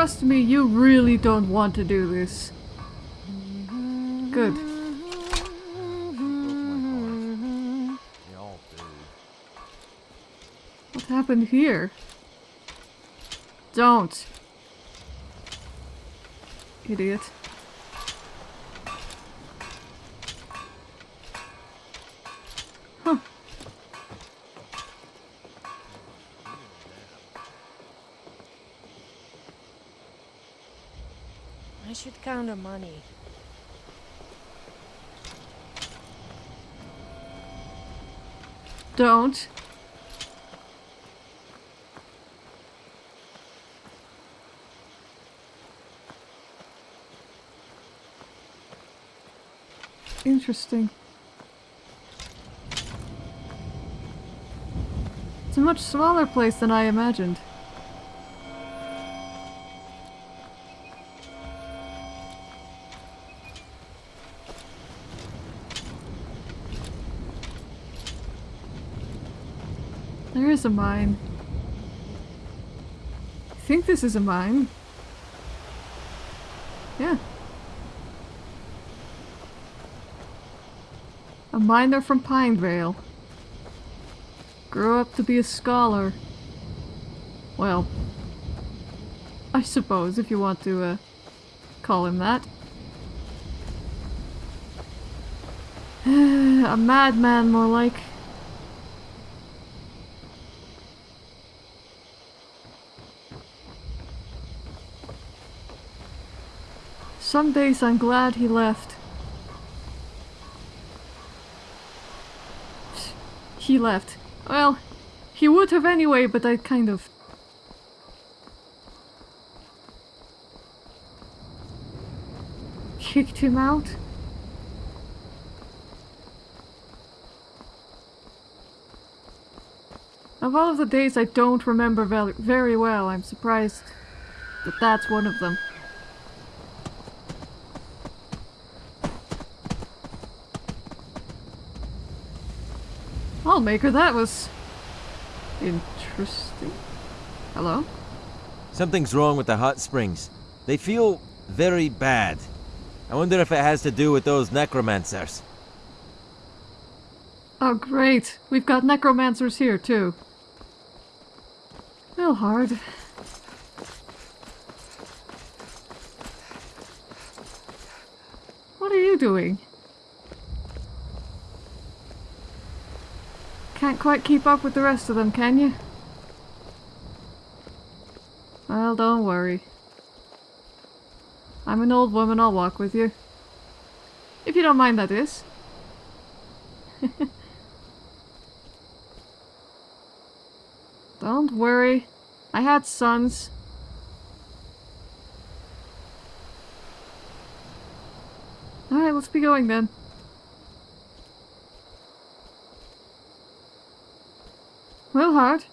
trust me, you really don't want to do this. Good. What happened here? Don't. Idiot. Huh. I our money. Don't. Interesting. It's a much smaller place than I imagined. There is a mine. I think this is a mine. Yeah. A miner from Pinevale. Grew up to be a scholar. Well, I suppose if you want to uh, call him that. a madman, more like. Some days I'm glad he left. He left. Well, he would have anyway, but I kind of... Kicked him out? Of all of the days I don't remember very well, I'm surprised that that's one of them. I'll make her that was interesting. Hello? Something's wrong with the hot springs. They feel very bad. I wonder if it has to do with those necromancers. Oh great, we've got necromancers here too. Well, hard. What are you doing? Quite keep up with the rest of them, can you? Well, don't worry. I'm an old woman, I'll walk with you. If you don't mind, that is. don't worry. I had sons. Alright, let's be going then. Wilhard?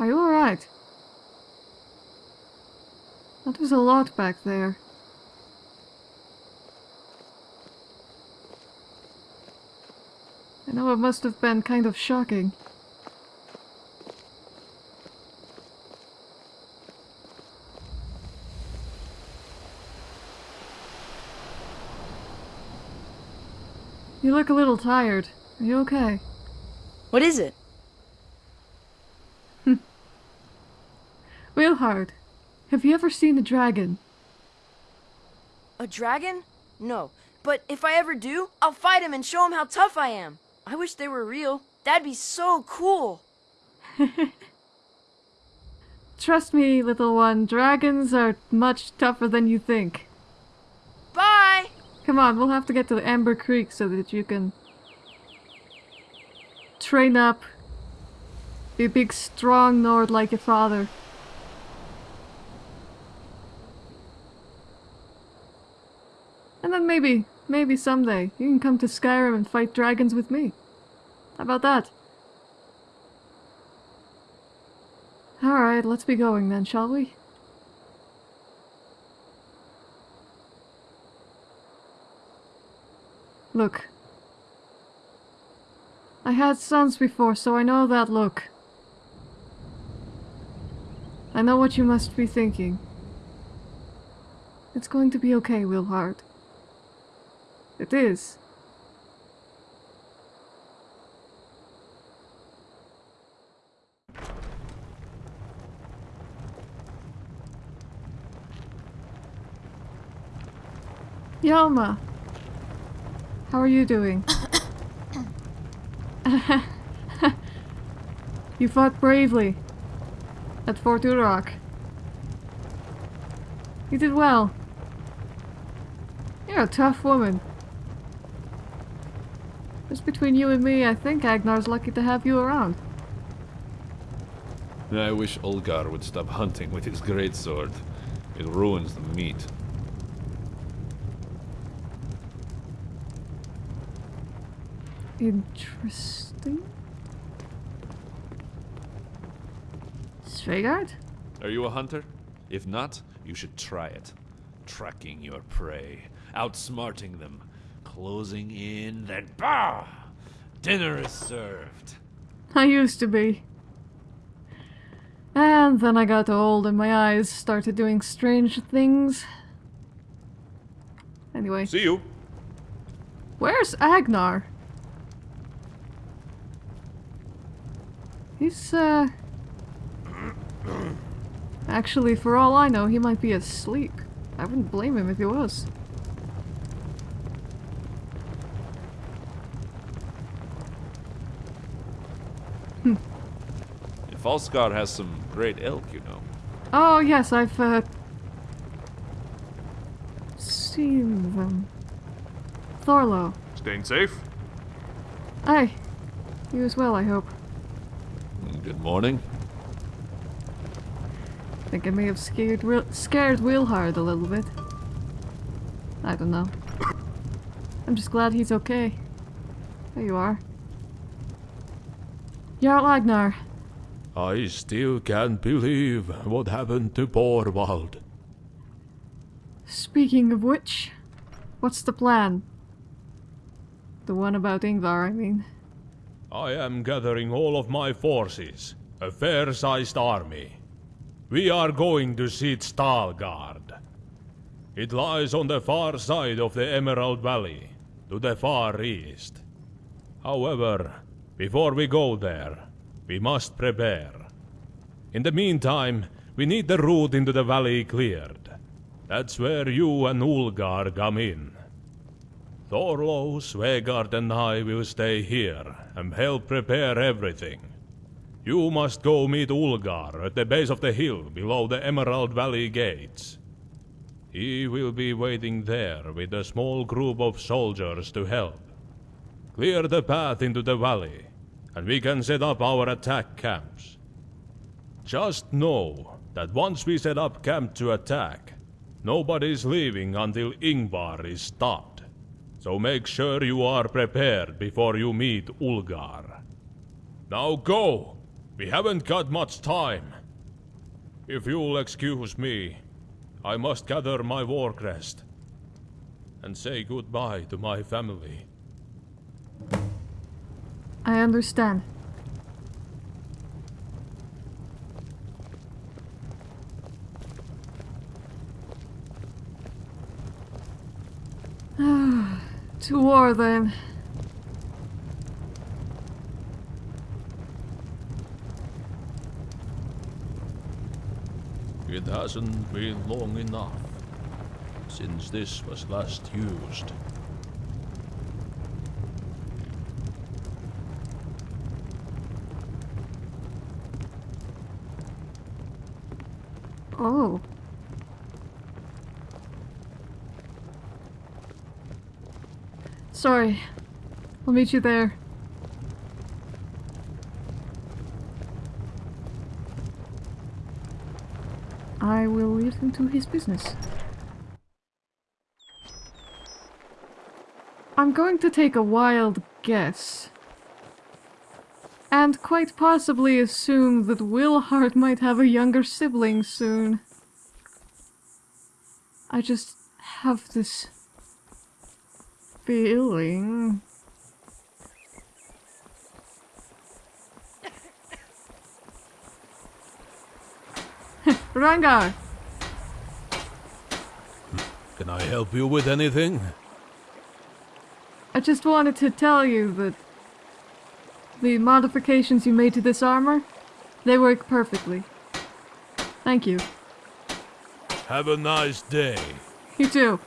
Are you alright? That was a lot back there. I know it must have been kind of shocking. You look a little tired. Are you okay? What is it? Hmm. Wilhard, have you ever seen a dragon? A dragon? No. But if I ever do, I'll fight him and show him how tough I am. I wish they were real. That'd be so cool. Trust me, little one, dragons are much tougher than you think. Bye! Come on, we'll have to get to Amber Creek so that you can train up, be a big strong Nord like your father. And then maybe, maybe someday, you can come to Skyrim and fight dragons with me. How about that? Alright, let's be going then, shall we? Look. I had sons before, so I know that look. I know what you must be thinking. It's going to be okay, Wilhard. It is. Yalma, how are you doing? you fought bravely at Fort Urok. You did well. You're a tough woman. Just between you and me, I think Agnar's lucky to have you around. I wish Olgar would stop hunting with his greatsword. It ruins the meat. Interesting. Svegard? Are you a hunter? If not, you should try it. Tracking your prey, outsmarting them, closing in, then bah! Dinner is served. I used to be. And then I got old and my eyes started doing strange things. Anyway, See you. where's Agnar? He's, uh... Actually, for all I know, he might be asleep. I wouldn't blame him if he was. Falskaar has some great elk, you know. Oh, yes, I've, uh... seen them. Thorlo. Staying safe? Aye. You as well, I hope. Good morning. I think I may have scared scared Wilhard a little bit. I don't know. I'm just glad he's okay. There you are. Jarl Agnar. I still can't believe what happened to Borvald. Speaking of which, what's the plan? The one about Ingvar, I mean. I am gathering all of my forces, a fair-sized army. We are going to see Stalgard. It lies on the far side of the Emerald Valley, to the far east. However, before we go there, we must prepare. In the meantime, we need the route into the valley cleared. That's where you and Ulgar come in. Thorlo, Svegard and I will stay here and help prepare everything. You must go meet Ulgar at the base of the hill below the Emerald Valley gates. He will be waiting there with a small group of soldiers to help. Clear the path into the valley, and we can set up our attack camps. Just know that once we set up camp to attack, nobody's leaving until Ingvar is stopped. So make sure you are prepared before you meet Ulgar. Now go! We haven't got much time. If you'll excuse me, I must gather my war crest and say goodbye to my family. I understand. to war then. It hasn't been long enough since this was last used. Oh. Sorry. I'll meet you there. I will to his business. I'm going to take a wild guess. And quite possibly assume that Wilhard might have a younger sibling soon. I just have this feeling. Rangar. Can I help you with anything? I just wanted to tell you that the modifications you made to this armor, they work perfectly. Thank you. Have a nice day. You too.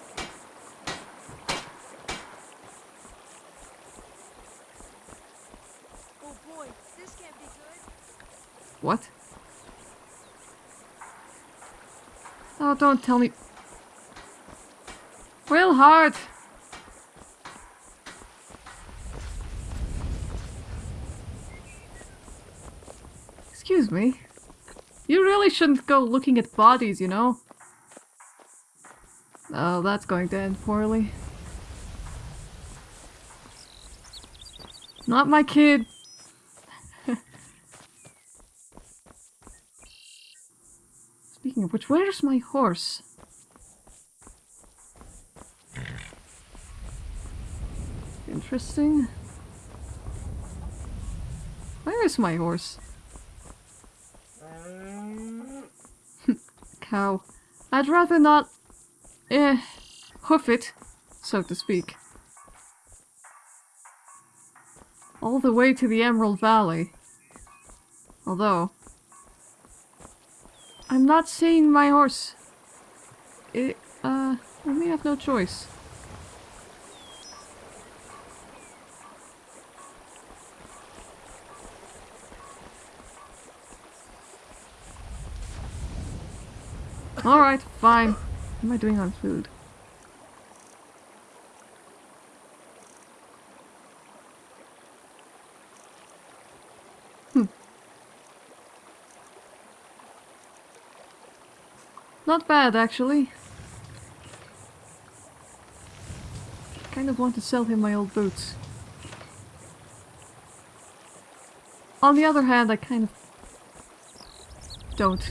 Oh boy, this can't be good. What? Oh, don't tell me. Real hard. Excuse me. You really shouldn't go looking at bodies, you know? Oh, that's going to end poorly. Not my kid. Speaking of which, where's my horse? Interesting. Where is my horse? Cow. I'd rather not, eh, hoof it, so to speak. All the way to the Emerald Valley. Although, I'm not seeing my horse. It, uh, I may have no choice. Alright, fine. What am I doing on food? Hmm. Not bad, actually. Kind of want to sell him my old boots. On the other hand, I kind of don't.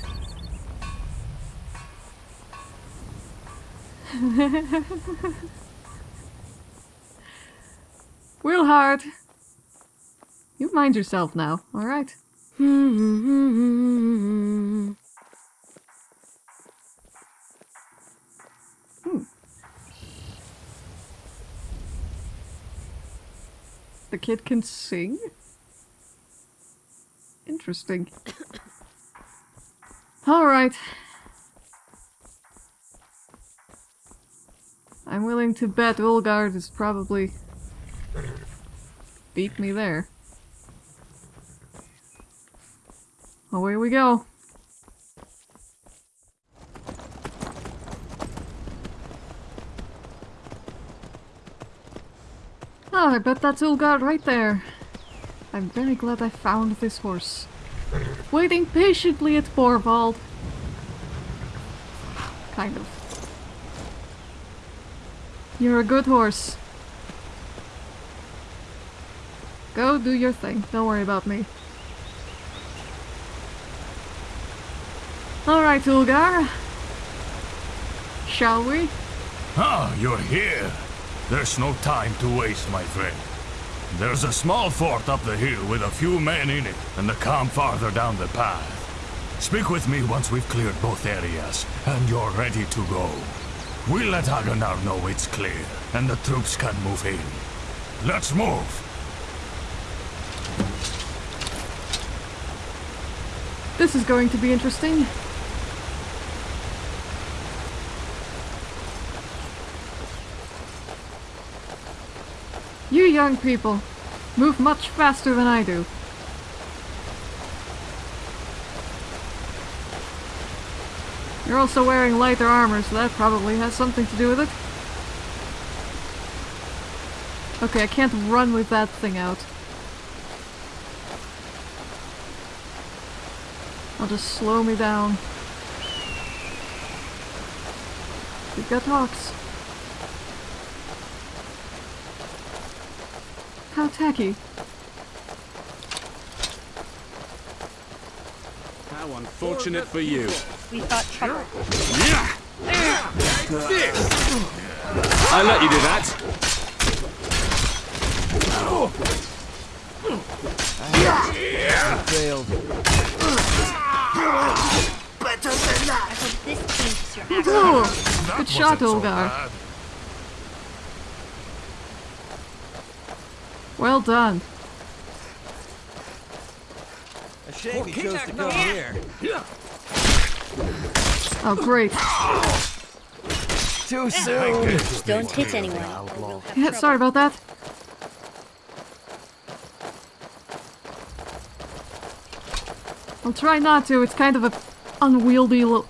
Real hard. You mind yourself now, alright? Hmm. The kid can sing? Interesting. Alright. I'm willing to bet Ulgard is probably beat me there. Away we go. Oh, I bet that's Ulgar right there. I'm very glad I found this horse. Waiting patiently at Borvald. Kind of. You're a good horse. Go do your thing. Don't worry about me. Alright, Ulgar. Shall we? Ah, you're here. There's no time to waste, my friend. There's a small fort up the hill with a few men in it, and a camp farther down the path. Speak with me once we've cleared both areas, and you're ready to go. We'll let Agnar know it's clear, and the troops can move in. Let's move! This is going to be interesting. You young people move much faster than I do. You're also wearing lighter armor, so that probably has something to do with it. Okay, I can't run with that thing out. I'll just slow me down. We've got hawks. How tacky. How unfortunate for you. We thought trouble. I let you do that. Failed. Better than that! Good shot, Wasn't so Well done. A shame you chose to come here. Oh, great. Too soon. Don't hit anyone. Yeah, sorry about that. I'll try not to. It's kind of a unwieldy little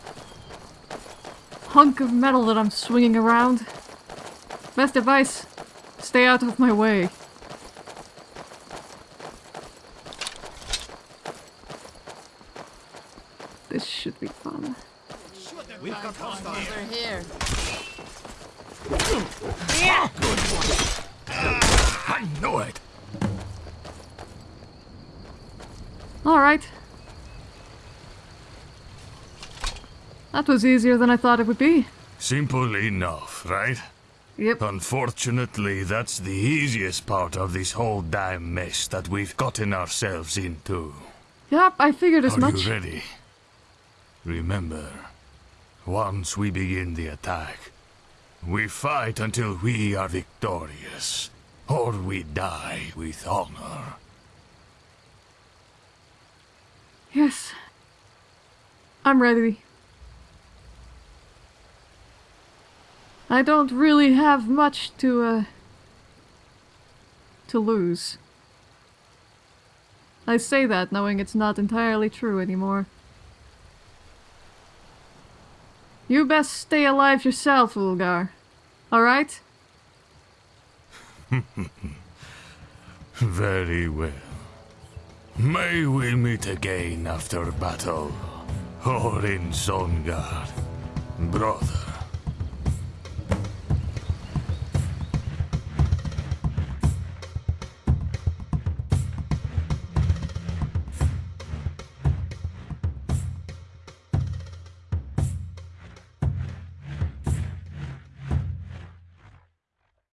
hunk of metal that I'm swinging around. Best advice: stay out of my way. This should be fun. I know it. All right. That was easier than I thought it would be. Simple enough, right? Yep. Unfortunately, that's the easiest part of this whole damn mess that we've gotten ourselves into. Yep, I figured as Are much. you ready? Remember, once we begin the attack, we fight until we are victorious, or we die with honor. Yes. I'm ready. I don't really have much to, uh, to lose. I say that knowing it's not entirely true anymore. You best stay alive yourself, Ulgar. Alright? Very well. May we meet again after battle, or in Sovngarde, brother.